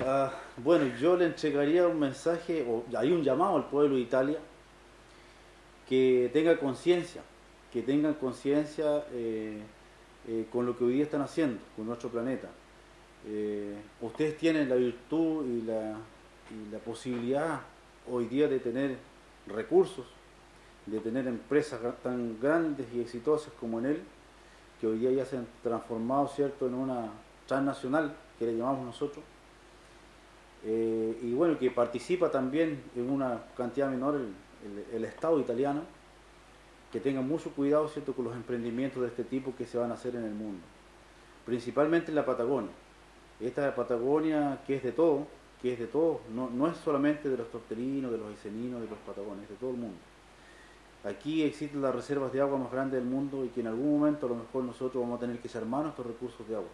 Ah, bueno, yo le entregaría un mensaje, o hay un llamado al pueblo de Italia, que tenga conciencia, que tengan conciencia eh, eh, con lo que hoy día están haciendo, con nuestro planeta. Eh, ustedes tienen la virtud y la, y la posibilidad hoy día de tener recursos, de tener empresas tan grandes y exitosas como en él, que hoy día ya se han transformado ¿cierto? en una transnacional, que le llamamos nosotros, eh, y bueno, que participa también en una cantidad menor el, el, Estado italiano, que tenga mucho cuidado ¿cierto? con los emprendimientos de este tipo que se van a hacer en el mundo, principalmente en la Patagonia. Esta Patagonia que es de todo, que es de todos, no, no es solamente de los torterinos, de los esceninos, de los patagones, es de todo el mundo. Aquí existen las reservas de agua más grandes del mundo y que en algún momento a lo mejor nosotros vamos a tener que echar mano a estos recursos de agua.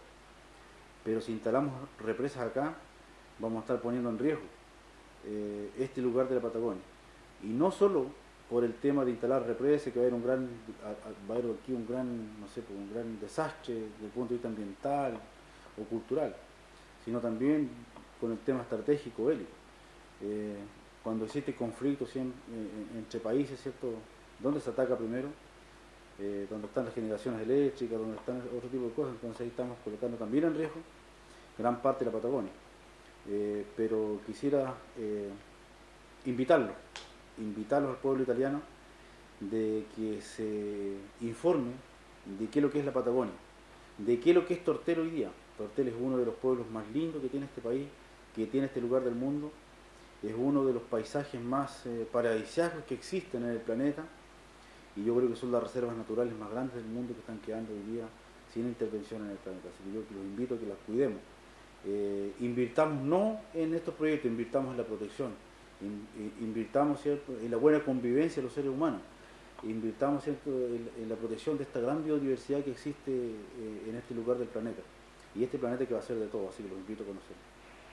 Pero si instalamos represas acá, vamos a estar poniendo en riesgo eh, este lugar de la Patagonia. Y no solo por el tema de instalar represas, que va a haber un gran, va a haber aquí un gran, no sé, pues, un gran desastre desde el punto de vista ambiental o cultural, sino también con el tema estratégico bélico. Eh, cuando existe conflicto eh, entre países, ¿cierto? ¿Dónde se ataca primero? Eh, donde están las generaciones eléctricas, donde están otro tipo de cosas, entonces ahí estamos colocando también en riesgo gran parte de la Patagonia. Eh, pero quisiera eh, invitarlo, invitarlos al pueblo italiano de que se informe de qué es lo que es la Patagonia, de qué es lo que es Tortel hoy día. Tortel es uno de los pueblos más lindos que tiene este país, que tiene este lugar del mundo, es uno de los paisajes más eh, paradisíacos que existen en el planeta y yo creo que son las reservas naturales más grandes del mundo que están quedando hoy día sin intervención en el planeta. Así que yo los invito a que las cuidemos. Eh, invirtamos no en estos proyectos, invirtamos en la protección, invirtamos ¿cierto? en la buena convivencia de los seres humanos, invirtamos. En, la protección de esta gran biodiversidad que existe eh, en este lugar del planeta. Y este planeta que va a ser de todo, así que los invito a conocer.